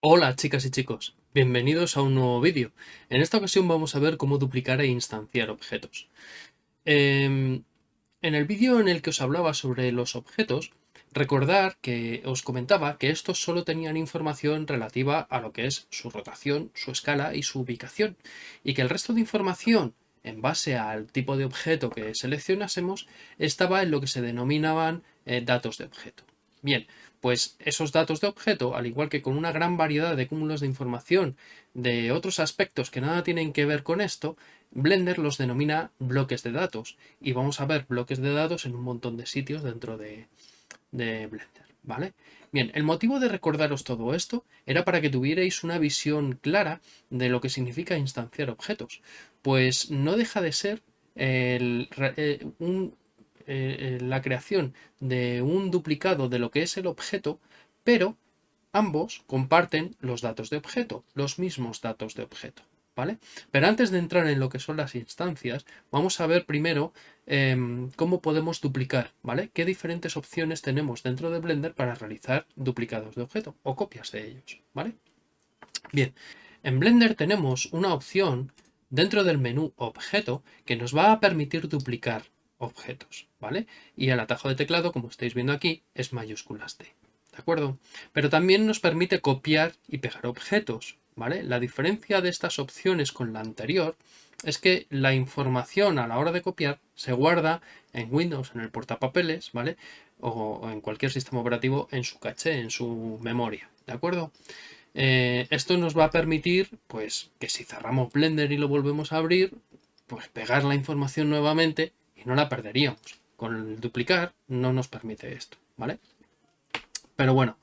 Hola chicas y chicos, bienvenidos a un nuevo vídeo. En esta ocasión vamos a ver cómo duplicar e instanciar objetos. Em, en el vídeo en el que os hablaba sobre los objetos, recordar que os comentaba que estos solo tenían información relativa a lo que es su rotación, su escala y su ubicación, y que el resto de información en base al tipo de objeto que seleccionásemos estaba en lo que se denominaban eh, datos de objeto. Bien, pues esos datos de objeto, al igual que con una gran variedad de cúmulos de información de otros aspectos que nada tienen que ver con esto, Blender los denomina bloques de datos y vamos a ver bloques de datos en un montón de sitios dentro de, de Blender, ¿vale? Bien, el motivo de recordaros todo esto era para que tuvierais una visión clara de lo que significa instanciar objetos, pues no deja de ser eh, eh, la creación de un duplicado de lo que es el objeto, pero ambos comparten los datos de objeto, los mismos datos de objeto. ¿Vale? Pero antes de entrar en lo que son las instancias, vamos a ver primero em, cómo podemos duplicar, ¿vale? ¿Qué diferentes opciones tenemos dentro de Blender para realizar duplicados de objeto o copias de ellos, ¿vale? Bien, en Blender tenemos una opción dentro del menú Objeto que nos va a permitir duplicar objetos, ¿vale? Y el atajo de teclado, como estáis viendo aquí, es mayúsculas D, ¿de acuerdo? Pero también nos permite copiar y pegar objetos, ¿vale? La diferencia de estas opciones con la anterior es que la información a la hora de copiar se guarda en Windows, en el portapapeles, ¿vale? O, en cualquier sistema operativo en su caché, en su memoria, ¿de acuerdo? Eh, esto nos va a permitir, pues, que si cerramos Blender y lo volvemos a abrir, pues pegar la información nuevamente no la perderíamos. Con el duplicar no nos permite esto, ¿vale? Pero bueno,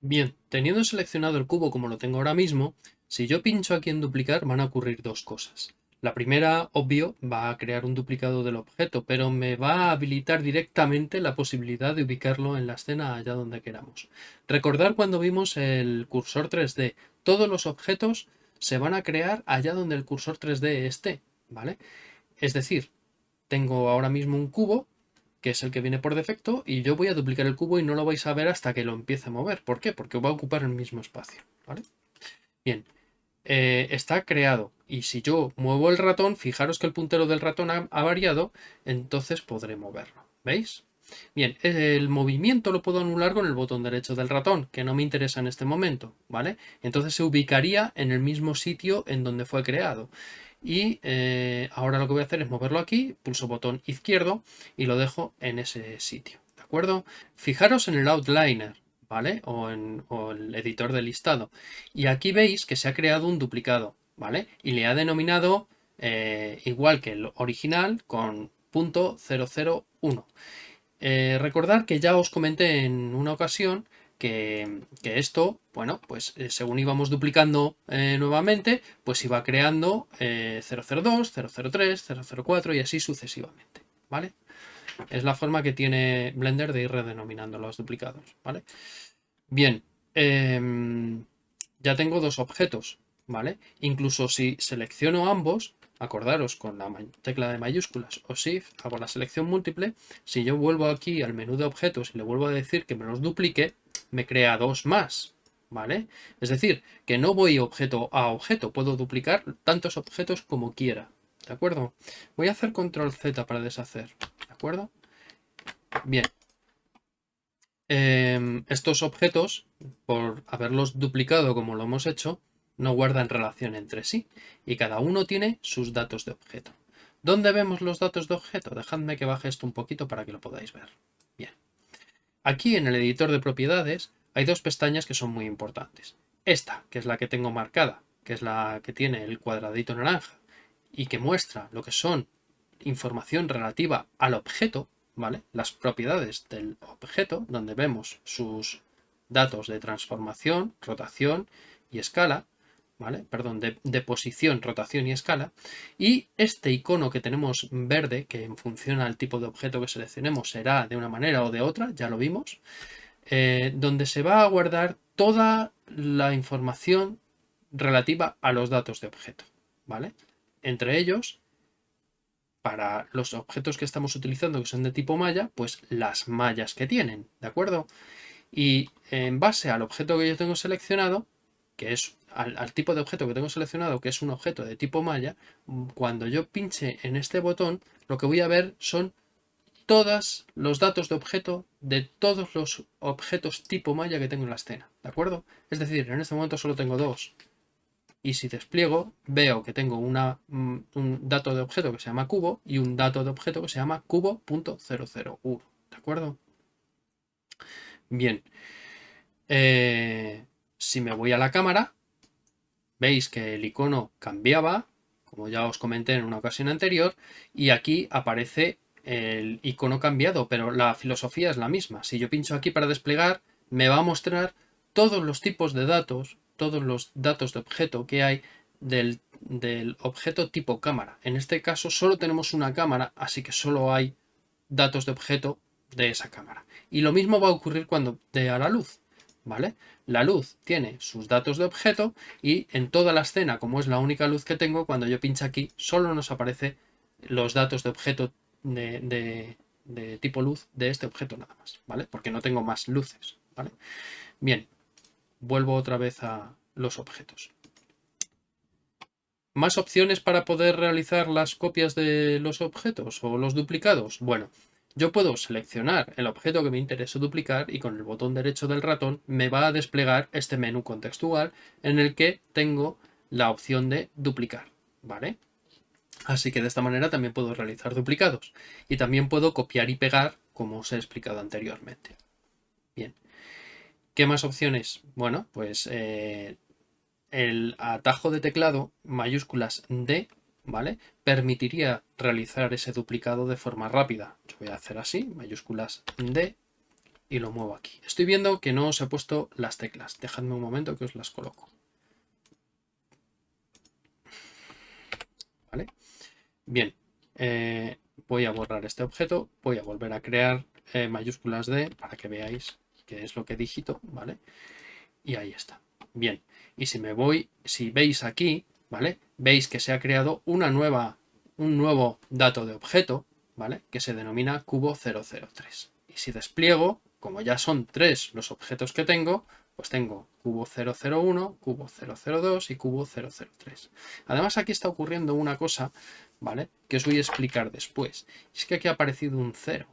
bien, teniendo seleccionado el cubo como lo tengo ahora mismo, si yo pincho aquí en duplicar van a ocurrir dos cosas. La primera, obvio, va a crear un duplicado del objeto, pero me va a habilitar directamente la posibilidad de ubicarlo en la escena allá donde queramos. Recordar cuando vimos el cursor 3D, todos los objetos se van a crear allá donde el cursor 3D esté, ¿vale? Es decir, tengo ahora mismo un cubo, que es el que viene por defecto, y yo voy a duplicar el cubo y no lo vais a ver hasta que lo empiece a mover. ¿Por qué? Porque va a ocupar el mismo espacio. ¿vale? Bien, eh, está creado. Y si yo muevo el ratón, fijaros que el puntero del ratón ha, variado, entonces podré moverlo. ¿Veis? Bien, el movimiento lo puedo anular con el botón derecho del ratón, que no me interesa en este momento, ¿vale? Entonces se ubicaría en el mismo sitio en donde fue creado y eh, ahora lo que voy a hacer es moverlo aquí, pulso botón izquierdo y lo dejo en ese sitio, ¿de acuerdo? Fijaros en el outliner, ¿vale? O en el editor de listado y aquí veis que se ha creado un duplicado, ¿vale? Y le ha denominado eh, igual que el original con punto .001. Eh, recordar que ya os comenté en una ocasión que, esto, bueno, pues eh, según íbamos duplicando eh, nuevamente, pues iba creando 002, 003, 004 y así sucesivamente, ¿vale? Es la forma que tiene Blender de ir redenominando los duplicados, ¿vale? Bien, em, ya tengo dos objetos, ¿vale? Incluso si selecciono ambos, acordaros con la tecla de mayúsculas o Shift, hago la selección múltiple, si yo vuelvo aquí al menú de objetos y le vuelvo a decir que me los duplique, me crea dos más, ¿vale? Es decir, que no voy objeto a objeto, puedo duplicar tantos objetos como quiera, ¿de acuerdo? Voy a hacer control Z para deshacer, ¿de acuerdo? Bien. Em, estos objetos, por haberlos duplicado como lo hemos hecho, no guardan relación entre sí y cada uno tiene sus datos de objeto. ¿Dónde vemos los datos de objeto? Dejadme que baje esto un poquito para que lo podáis ver. Bien. Aquí en el editor de propiedades hay dos pestañas que son muy importantes. Esta, que es la que tengo marcada, que es la que tiene el cuadradito naranja y que muestra lo que son información relativa al objeto, ¿vale? Las propiedades del objeto, donde vemos sus datos de transformación, rotación y escala, Perdón, de, posición, rotación y escala. Y este icono que tenemos verde, que en función al tipo de objeto que seleccionemos será de una manera o de otra, ya lo vimos, eh, donde se va a guardar toda la información relativa a los datos de objeto, ¿vale? Entre ellos, para los objetos que estamos utilizando que son de tipo malla, pues las mallas que tienen, ¿de acuerdo? Y en base al objeto que yo tengo seleccionado, que es al, tipo de objeto que tengo seleccionado, que es un objeto de tipo malla, cuando yo pinche en este botón, lo que voy a ver son todos los datos de objeto de todos los objetos tipo malla que tengo en la escena, ¿de acuerdo? Es decir, en este momento solo tengo dos, y si despliego veo que tengo una, mm, un dato de objeto que se llama cubo y un dato de objeto que se llama cubo.001, ¿de acuerdo? Bien, eh, si me voy a la cámara, veis que el icono cambiaba, como ya os comenté en una ocasión anterior, y aquí aparece el icono cambiado, pero la filosofía es la misma. Si yo pincho aquí para desplegar, me va a mostrar todos los tipos de datos todos los datos de objeto que hay del, objeto tipo cámara. En este caso solo tenemos una cámara, así que solo hay datos de objeto de esa cámara. Y lo mismo va a ocurrir cuando dé a la luz. ¿Vale? La luz tiene sus datos de objeto y en toda la escena, como es la única luz que tengo, cuando yo pincho aquí, solo nos aparece los datos de objeto de, tipo luz de este objeto nada más, ¿vale? Porque no tengo más luces, ¿vale? Bien, vuelvo otra vez a los objetos. ¿Más opciones para poder realizar las copias de los objetos o los duplicados? Bueno, yo puedo seleccionar el objeto que me interesa duplicar y con el botón derecho del ratón me va a desplegar este menú contextual en el que tengo la opción de duplicar, ¿vale? Así que de esta manera también puedo realizar duplicados y también puedo copiar y pegar como os he explicado anteriormente. Bien, ¿Qué más opciones? Bueno, pues eh, el atajo de teclado mayúsculas D, ¿vale? Permitiría realizar ese duplicado de forma rápida. Yo voy a hacer así, mayúsculas D, y lo muevo aquí. Estoy viendo que no os he puesto las teclas. Dejadme un momento que os las coloco. ¿Vale? Bien, eh, voy a borrar este objeto, voy a volver a crear eh, mayúsculas D para que veáis que es lo que digito, ¿vale? Y ahí está. Bien, y si me voy, si veis aquí, ¿vale? Veis que se ha creado una nueva, un nuevo dato de objeto, ¿vale? Que se denomina cubo 003. Y si despliego, como ya son tres los objetos que tengo, pues tengo cubo 001, cubo 002 y cubo 003. Además aquí está ocurriendo una cosa, ¿vale? Que os voy a explicar después. Es que aquí ha aparecido un 0,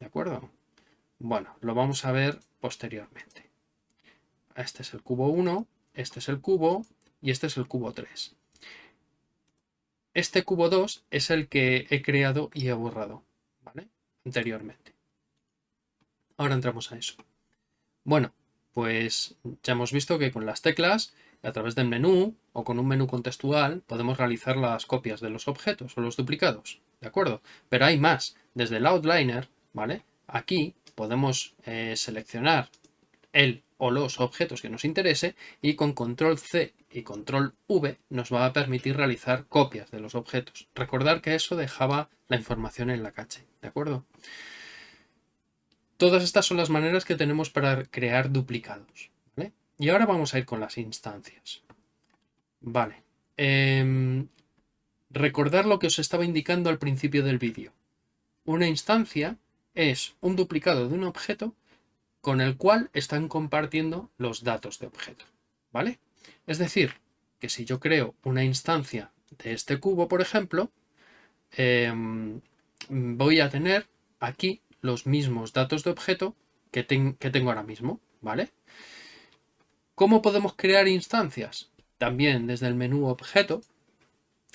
¿de acuerdo? Bueno, lo vamos a ver posteriormente. Este es el cubo 1, este es el cubo y este es el cubo 3. Este cubo 2 es el que he creado y he borrado. Anteriormente. Ahora entramos a eso. Bueno, pues ya hemos visto que con las teclas, a través del menú o con un menú contextual, podemos realizar las copias de los objetos o los duplicados, ¿de acuerdo? Pero hay más. Desde el outliner, ¿vale? Aquí podemos eh, seleccionar el o los objetos que nos interese y con control C y control V nos va a permitir realizar copias de los objetos. Recordar que eso dejaba la información en la cache, ¿de acuerdo? Todas estas son las maneras que tenemos para crear duplicados. Y ahora vamos a ir con las instancias. Vale. Em, recordar lo que os estaba indicando al principio del vídeo. Una instancia es un duplicado de un objeto con el cual están compartiendo los datos de objeto. ¿Vale? Es decir, que si yo creo una instancia de este cubo, por ejemplo, em, voy a tener aquí los mismos datos de objeto que, que tengo ahora mismo. ¿Vale? ¿Cómo podemos crear instancias? También desde el menú objeto,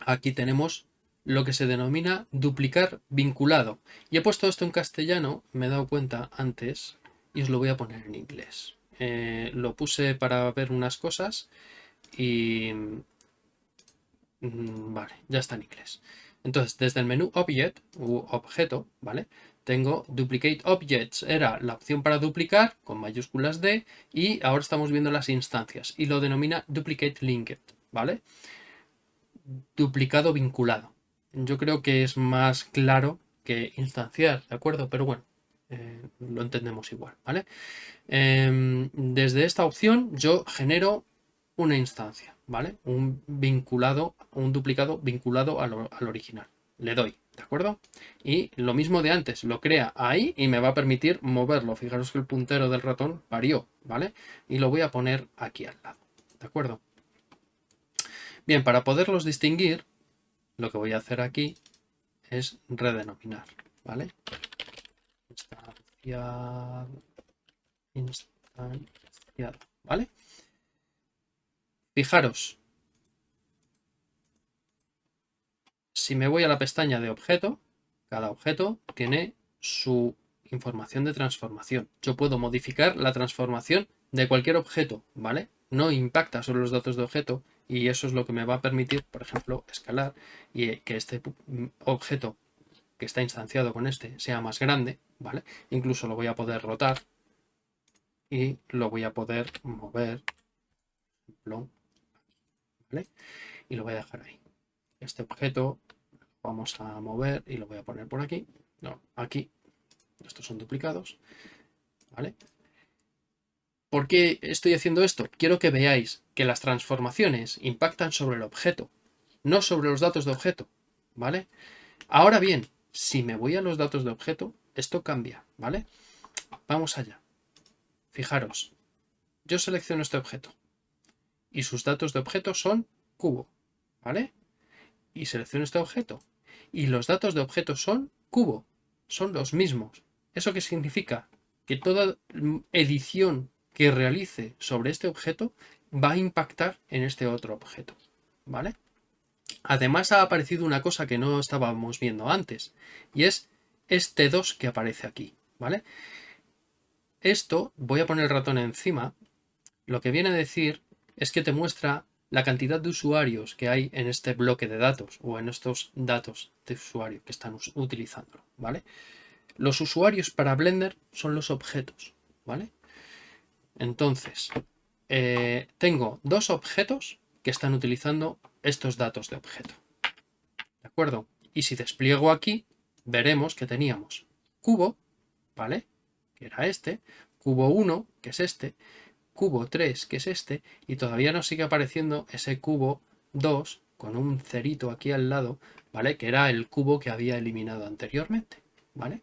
aquí tenemos lo que se denomina duplicar vinculado. Y he puesto esto en castellano, me he dado cuenta antes, y os lo voy a poner en inglés. Eh, lo puse para ver unas cosas y... Mm, vale, ya está en inglés. Entonces, desde el menú Object, u objeto, ¿vale? Tengo Duplicate Objects, era la opción para duplicar, con mayúsculas D, y ahora estamos viendo las instancias, y lo denomina Duplicate Linked, ¿vale? Duplicado vinculado yo creo que es más claro que instanciar, ¿de acuerdo? Pero bueno, eh, lo entendemos igual, ¿vale? Em, desde esta opción yo genero una instancia, ¿vale? Un vinculado, un duplicado vinculado al, original, le doy, ¿de acuerdo? Y lo mismo de antes, lo crea ahí y me va a permitir moverlo. Fijaros que el puntero del ratón varió, ¿vale? Y lo voy a poner aquí al lado, ¿de acuerdo? Bien, para poderlos distinguir, lo que voy a hacer aquí es redenominar, ¿vale? ¿Vale? Fijaros, si me voy a la pestaña de objeto, cada objeto tiene su información de transformación. Yo puedo modificar la transformación de cualquier objeto, ¿vale? No impacta sobre los datos de objeto y eso es lo que me va a permitir, por ejemplo, escalar y que este objeto que está instanciado con este sea más grande, ¿vale? Incluso lo voy a poder rotar y lo voy a poder mover. Y lo voy a dejar ahí. Este objeto vamos a mover y lo voy a poner por aquí. No, aquí. Estos son duplicados. ¿Vale? ¿Por qué estoy haciendo esto? Quiero que veáis que las transformaciones impactan sobre el objeto, no sobre los datos de objeto. ¿Vale? Ahora bien, si me voy a los datos de objeto, esto cambia. ¿Vale? Vamos allá. Fijaros. Yo selecciono este objeto. Y sus datos de objeto son cubo. ¿Vale? Y selecciono este objeto y los datos de objeto son cubo, son los mismos. ¿Eso qué significa? Que toda edición que realice sobre este objeto va a impactar en este otro objeto, ¿vale? Además ha aparecido una cosa que no estábamos viendo antes, y es este 2 que aparece aquí, ¿vale? Esto, voy a poner el ratón encima, lo que viene a decir es que te muestra la cantidad de usuarios que hay en este bloque de datos o en estos datos de usuario que están utilizándolo, ¿vale? Los usuarios para Blender son los objetos, ¿vale? Entonces, eh, tengo dos objetos que están utilizando estos datos de objeto, ¿de acuerdo? Y si despliego aquí, veremos que teníamos cubo, ¿vale? Que era este, cubo 1, que es este, cubo 3, que es este, y todavía nos sigue apareciendo ese cubo 2 con un cerito aquí al lado, ¿vale? Que era el cubo que había eliminado anteriormente, ¿vale?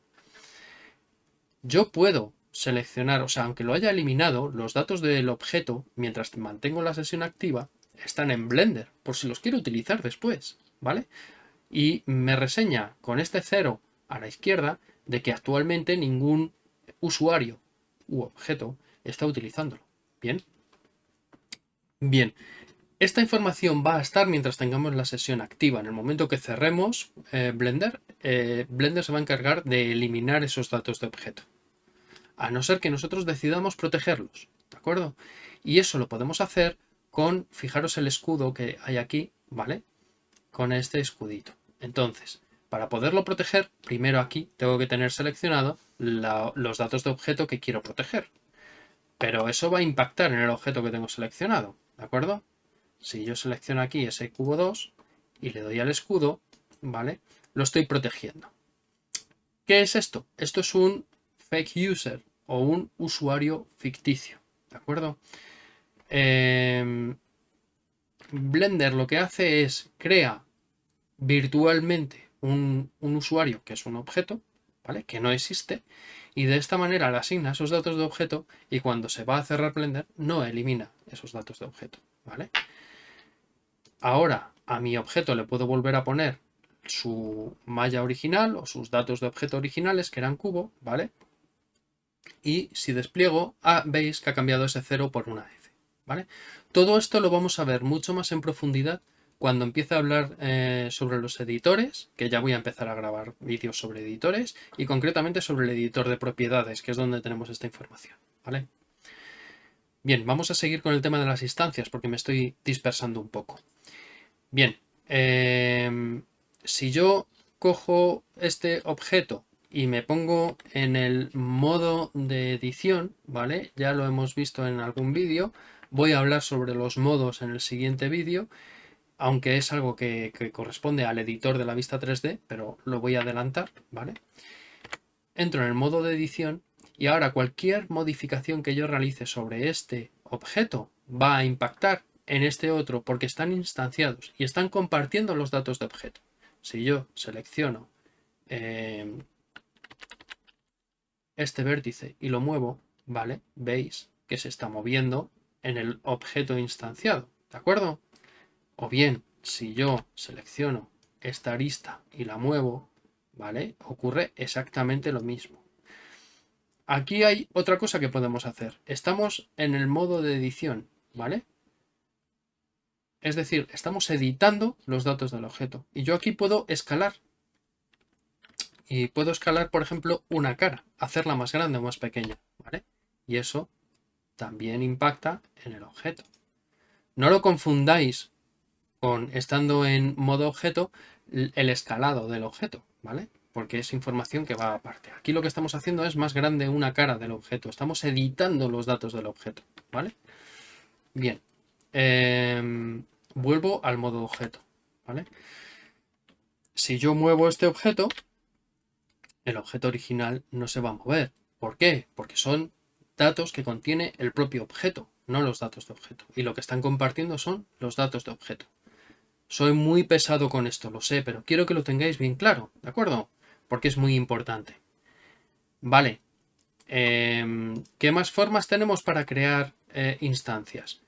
Yo puedo seleccionar, o sea, aunque lo haya eliminado, los datos del objeto, mientras mantengo la sesión activa, están en Blender, por si los quiero utilizar después, ¿vale? Y me reseña con este cero a la izquierda de que actualmente ningún usuario u objeto está utilizándolo. Bien. Bien. Esta información va a estar mientras tengamos la sesión activa. En el momento que cerremos eh, Blender, eh, Blender se va a encargar de eliminar esos datos de objeto. A no ser que nosotros decidamos protegerlos. ¿De acuerdo? Y eso lo podemos hacer con, fijaros el escudo que hay aquí, ¿vale? Con este escudito. Entonces, para poderlo proteger, primero aquí tengo que tener seleccionado los datos de objeto que quiero proteger. Pero eso va a impactar en el objeto que tengo seleccionado, ¿de acuerdo? Si yo selecciono aquí ese cubo 2 y le doy al escudo, ¿vale? Lo estoy protegiendo. ¿Qué es esto? Esto es un fake user o un usuario ficticio, ¿de acuerdo? Em, Blender lo que hace es crea virtualmente un, usuario que es un objeto, ¿vale? Que no existe y de esta manera le asigna esos datos de objeto y cuando se va a cerrar Blender no elimina esos datos de objeto, ¿vale? Ahora a mi objeto le puedo volver a poner su malla original o sus datos de objeto originales que eran cubo, ¿vale? Y si despliego, ah, veis que ha cambiado ese 0 por una F, ¿vale? Todo esto lo vamos a ver mucho más en profundidad cuando empiece a hablar eh, sobre los editores, que ya voy a empezar a grabar vídeos sobre editores, y concretamente sobre el editor de propiedades, que es donde tenemos esta información. ¿vale? Bien, vamos a seguir con el tema de las instancias, porque me estoy dispersando un poco. Bien, em, si yo cojo este objeto y me pongo en el modo de edición, ¿vale? Ya lo hemos visto en algún vídeo, voy a hablar sobre los modos en el siguiente vídeo aunque es algo que, corresponde al editor de la vista 3D, pero lo voy a adelantar, ¿vale? Entro en el modo de edición y ahora cualquier modificación que yo realice sobre este objeto va a impactar en este otro porque están instanciados y están compartiendo los datos de objeto. si yo selecciono eh, este vértice y lo muevo, ¿vale? Veis que se está moviendo en el objeto instanciado, ¿de acuerdo? O bien, si yo selecciono esta arista y la muevo, ¿vale? Ocurre exactamente lo mismo. Aquí hay otra cosa que podemos hacer. Estamos en el modo de edición, ¿vale? Es decir, estamos editando los datos del objeto. Y yo aquí puedo escalar. Y puedo escalar, por ejemplo, una cara, hacerla más grande o más pequeña, ¿vale? Y eso también impacta en el objeto. No lo confundáis con, estando en modo objeto, el escalado del objeto, ¿vale? Porque es información que va aparte. Aquí lo que estamos haciendo es más grande una cara del objeto. Estamos editando los datos del objeto, ¿vale? Bien. Em, vuelvo al modo objeto, ¿vale? Si yo muevo este objeto, el objeto original no se va a mover. ¿Por qué? Porque son datos que contiene el propio objeto, no los datos de objeto. Y lo que están compartiendo son los datos de objeto. Soy muy pesado con esto, lo sé, pero quiero que lo tengáis bien claro, ¿de acuerdo? Porque es muy importante. Vale. Em, ¿Qué más formas tenemos para crear eh, instancias?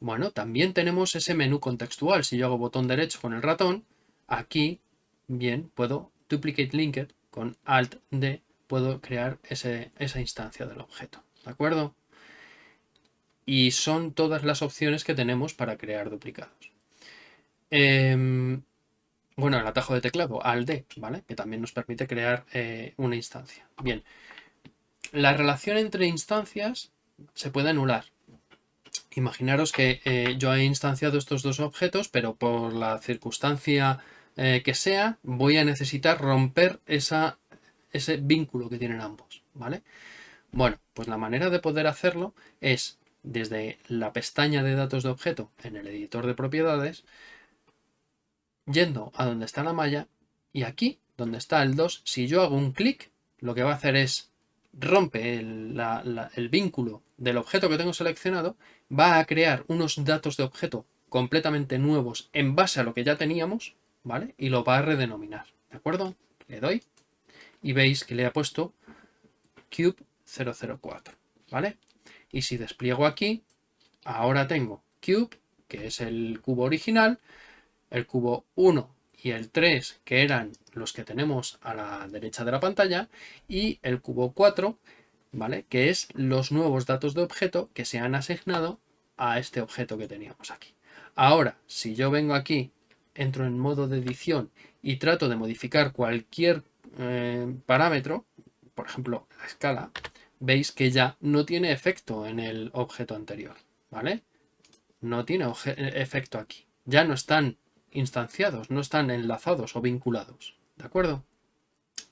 Bueno, también tenemos ese menú contextual. Si yo hago botón derecho con el ratón, aquí, bien, puedo duplicate linked con Alt D, puedo crear esa instancia del objeto. ¿De acuerdo? Y son todas las opciones que tenemos para crear duplicados. Em, bueno, el atajo de teclado, Alt D, ¿vale? Que también nos permite crear eh, una instancia. Bien, la relación entre instancias se puede anular. Imaginaros que eh, yo he instanciado estos dos objetos, pero por la circunstancia eh, que sea, voy a necesitar romper ese vínculo que tienen ambos, ¿vale? Bueno, pues la manera de poder hacerlo es desde la pestaña de datos de objeto en el editor de propiedades, yendo a donde está la malla y aquí, donde está el 2, si yo hago un clic, lo que va a hacer es rompe el, el, vínculo del objeto que tengo seleccionado, va a crear unos datos de objeto completamente nuevos en base a lo que ya teníamos, ¿vale? Y lo va a redenominar, ¿de acuerdo? Le doy y veis que le ha puesto cube 004, ¿vale? Y si despliego aquí, ahora tengo cube, que es el cubo original, el cubo 1 y el 3, que eran los que tenemos a la derecha de la pantalla, y el cubo 4, ¿vale? Que es los nuevos datos de objeto que se han asignado a este objeto que teníamos aquí. Ahora, si yo vengo aquí, entro en modo de edición y trato de modificar cualquier eh, parámetro, por ejemplo, la escala, veis que ya no tiene efecto en el objeto anterior, ¿vale? No tiene efecto aquí. Ya no están instanciados, no están enlazados o vinculados, ¿de acuerdo?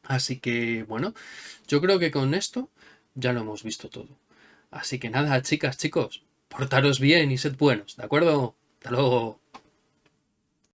Así que, bueno, yo creo que con esto ya lo hemos visto todo. Así que nada, chicas, chicos, portaros bien y sed buenos, ¿de acuerdo? Hasta luego.